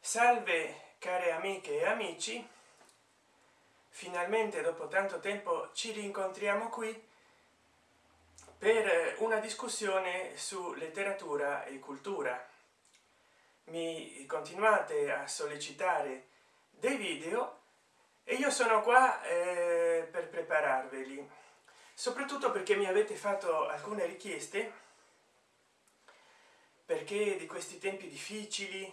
salve care amiche e amici. Finalmente dopo tanto tempo ci rincontriamo qui per una discussione su letteratura e cultura. Mi continuate a sollecitare dei video e io sono qua eh, per prepararveli. Soprattutto perché mi avete fatto alcune richieste perché di questi tempi difficili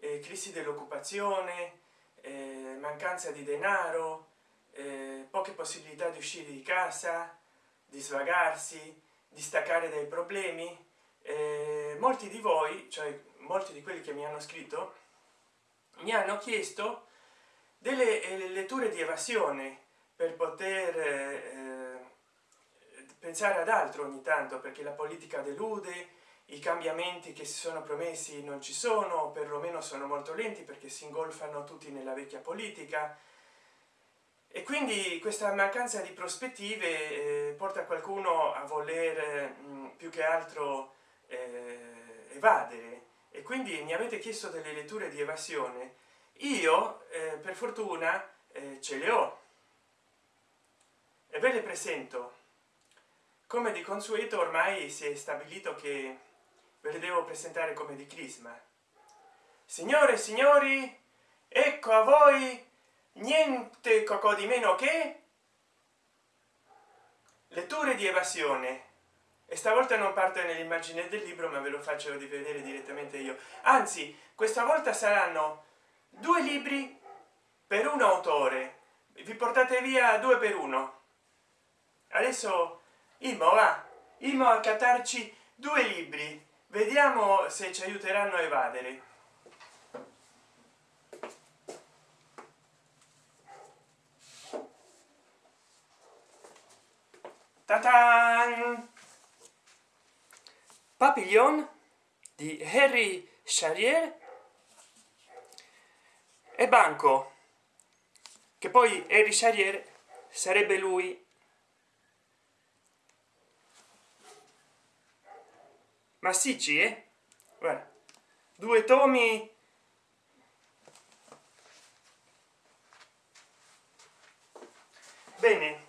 eh, crisi dell'occupazione eh, mancanza di denaro eh, poche possibilità di uscire di casa di svagarsi di staccare dai problemi. Eh, molti di voi cioè molti di quelli che mi hanno scritto mi hanno chiesto delle eh, letture di evasione per poter pensare ad altro ogni tanto perché la politica delude i cambiamenti che si sono promessi non ci sono perlomeno sono molto lenti perché si ingolfano tutti nella vecchia politica. E quindi questa mancanza di prospettive eh, porta qualcuno a voler mh, mm, più che altro eh, evadere. E quindi mi avete chiesto delle letture di evasione. Io eh, per fortuna eh, ce le ho. E ve le presento. Come di consueto ormai si è stabilito che le devo presentare come di crisma. Signore e signori ecco a voi niente cocò di meno che letture di evasione. E stavolta non parte nell'immagine del libro ma ve lo faccio di vedere direttamente io. Anzi questa volta saranno due libri per un autore. Vi portate via due per uno. Adesso Imo va. Imo a cattarci due libri vediamo se ci aiuteranno a evadere Tatan! Papillon di Harry Charrier e Banco che poi Harry Charrier sarebbe lui massicci eh? Due tomi. Bene.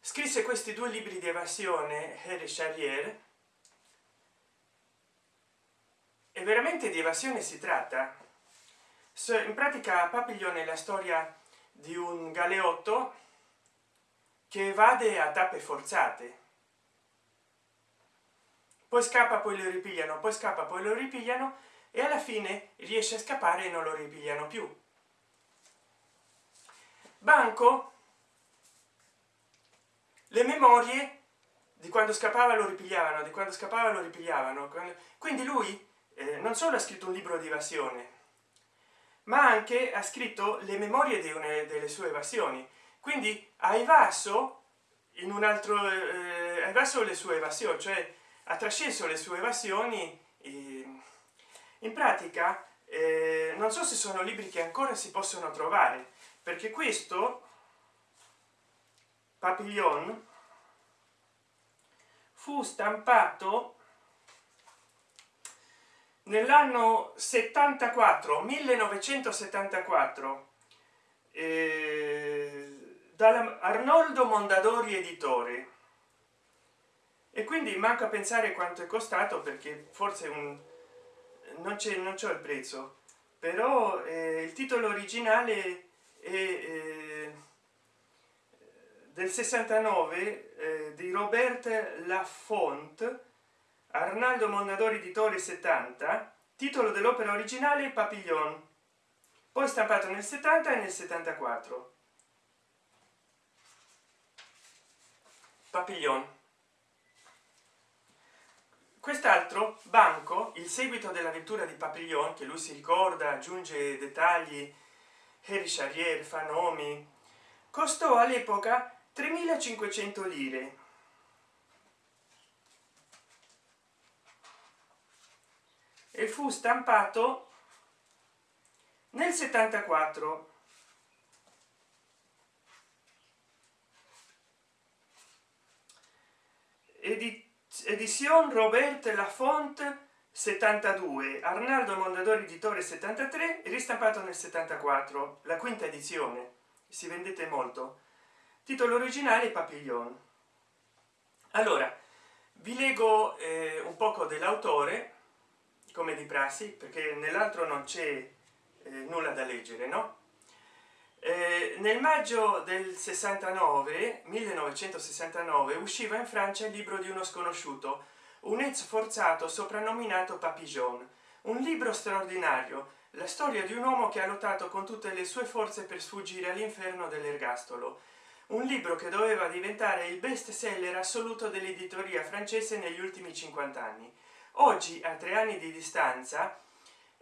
Scrisse questi due libri di evasione Harry Charrier e veramente di evasione si tratta? In pratica Papillon è la storia di un galeotto che evade a tappe forzate poi scappa poi lo ripigliano poi scappa poi lo ripigliano e alla fine riesce a scappare e non lo ripigliano più. Banco le memorie di quando scappava lo ripigliavano di quando scappava lo ripigliavano. Quindi lui eh, non solo ha scritto un libro di evasione ma anche ha scritto le memorie di una delle sue evasioni. Quindi ha evaso in un altro eh, ha evaso le sue evasioni cioè ha trasceso le sue evasioni in pratica eh, non so se sono libri che ancora si possono trovare perché questo papillon fu stampato nell'anno 74 1974 eh, da arnoldo mondadori editore e quindi a pensare quanto è costato perché forse un non c'è non c'è il prezzo. Però eh, il titolo originale è eh, del 69 eh, di robert lafont arnaldo mondadori editore 70 titolo dell'opera originale papillon. Poi stampato nel 70 e nel 74 papillon quest'altro banco il seguito dell'avventura di papillon che lui si ricorda aggiunge dettagli Harry Charrier fa nomi costò all'epoca 3500 lire. E fu stampato nel 74 edizione robert laffont 72 arnaldo mondadori editore 73 ristampato nel 74 la quinta edizione. Si vendete molto. Titolo originale papillon. Allora vi leggo eh, un poco dell'autore come di prassi perché nell'altro non c'è eh, nulla da leggere no eh, nel maggio del 69 1969 usciva in francia il libro di uno sconosciuto un ex forzato soprannominato papillon un libro straordinario la storia di un uomo che ha lottato con tutte le sue forze per sfuggire all'inferno dell'ergastolo. Un libro che doveva diventare il best seller assoluto dell'editoria francese negli ultimi 50 anni. Oggi a tre anni di distanza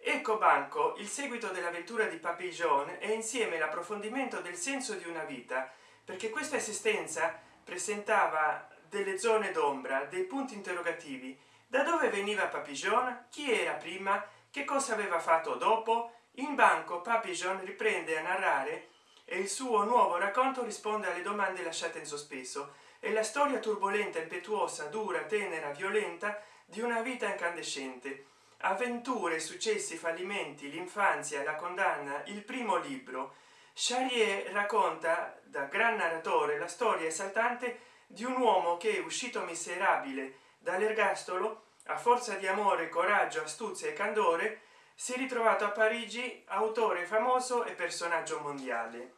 ecco banco il seguito dell'avventura di papillon e insieme l'approfondimento del senso di una vita perché questa esistenza presentava delle zone d'ombra dei punti interrogativi. Da dove veniva papillon chi era prima? Che cosa aveva fatto dopo? In banco papillon riprende a narrare e il suo nuovo racconto risponde alle domande lasciate in sospeso. È la storia turbolenta impetuosa dura tenera violenta di una vita incandescente avventure successi fallimenti l'infanzia la condanna il primo libro charrier racconta da gran narratore la storia esaltante di un uomo che uscito miserabile dall'ergastolo a forza di amore coraggio astuzia e candore si è ritrovato a parigi autore famoso e personaggio mondiale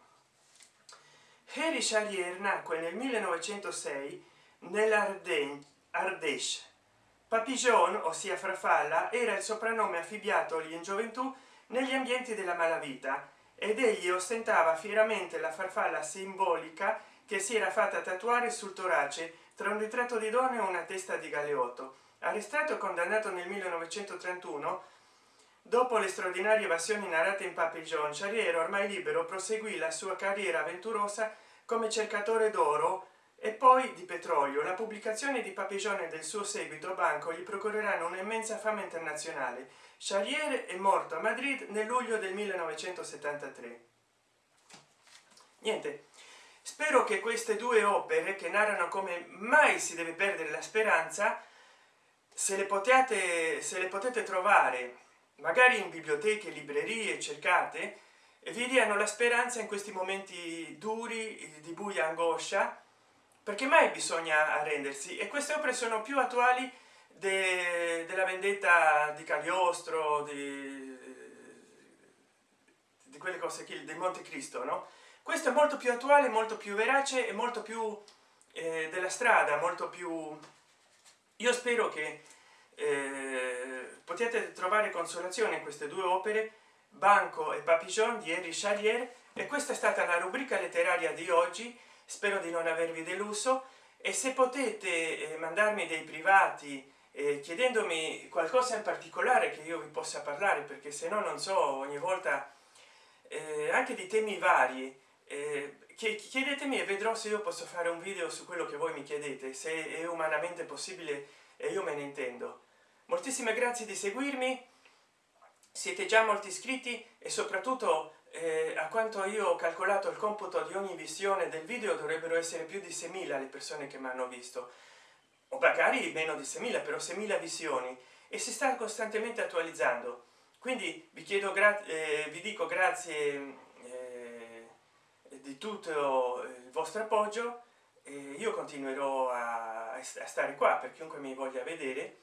Harry Charrier nacque nel 1906 nell'Ardèche. Papillon, ossia farfalla, era il soprannome affibbiatogli in gioventù negli ambienti della malavita ed egli ostentava fieramente la farfalla simbolica che si era fatta tatuare sul torace tra un ritratto di donna e una testa di galeotto. Arrestato e condannato nel 1931 dopo le straordinarie evasioni narrate in papillon charrier ormai libero proseguì la sua carriera avventurosa come cercatore d'oro e poi di petrolio. La pubblicazione di papillon e del suo seguito banco gli procureranno un'immensa fama internazionale. Charrier è morto a madrid nel luglio del 1973 niente. Spero che queste due opere che narrano come mai si deve perdere la speranza se le potete se le potete trovare magari in biblioteche librerie cercate vi diano la speranza in questi momenti duri di buia angoscia perché mai bisogna arrendersi? E queste opere sono più attuali de, della vendetta di cagliostro di, di quelle cose che del monte cristo no? Questo è molto più attuale molto più verace e molto più eh, della strada molto più io spero che eh, potete trovare consolazione in queste due opere banco e papillon di Henri Charrier e questa è stata la rubrica letteraria di oggi spero di non avervi deluso e se potete eh, mandarmi dei privati eh, chiedendomi qualcosa in particolare che io vi possa parlare perché se no non so ogni volta eh, anche di temi vari eh, chiedetemi e vedrò se io posso fare un video su quello che voi mi chiedete se è umanamente possibile e io me ne intendo. Moltissime grazie di seguirmi siete già molti iscritti e soprattutto eh, a quanto io ho calcolato il computo di ogni visione del video dovrebbero essere più di 6.000 le persone che mi hanno visto. O magari meno di 6.000 però 6.000 visioni. E si sta costantemente attualizzando. Quindi vi chiedo eh, vi dico grazie eh, di tutto il vostro appoggio. Io continuerò a, a stare qua per chiunque mi voglia vedere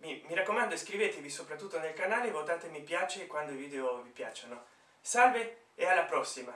mi, mi raccomando iscrivetevi soprattutto nel canale votate mi piace quando i video vi piacciono. Salve e alla prossima